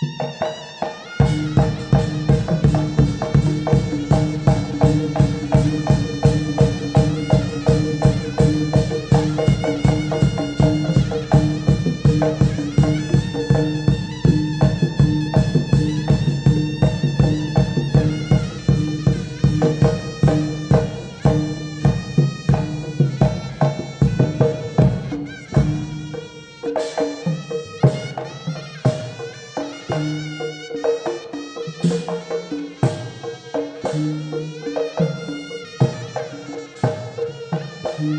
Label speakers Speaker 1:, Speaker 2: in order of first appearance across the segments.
Speaker 1: Música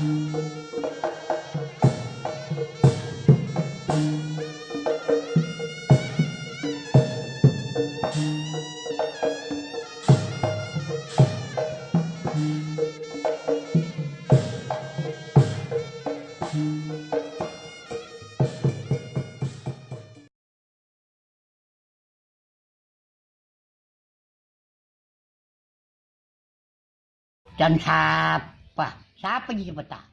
Speaker 1: จันทราปะ 啥不依不打。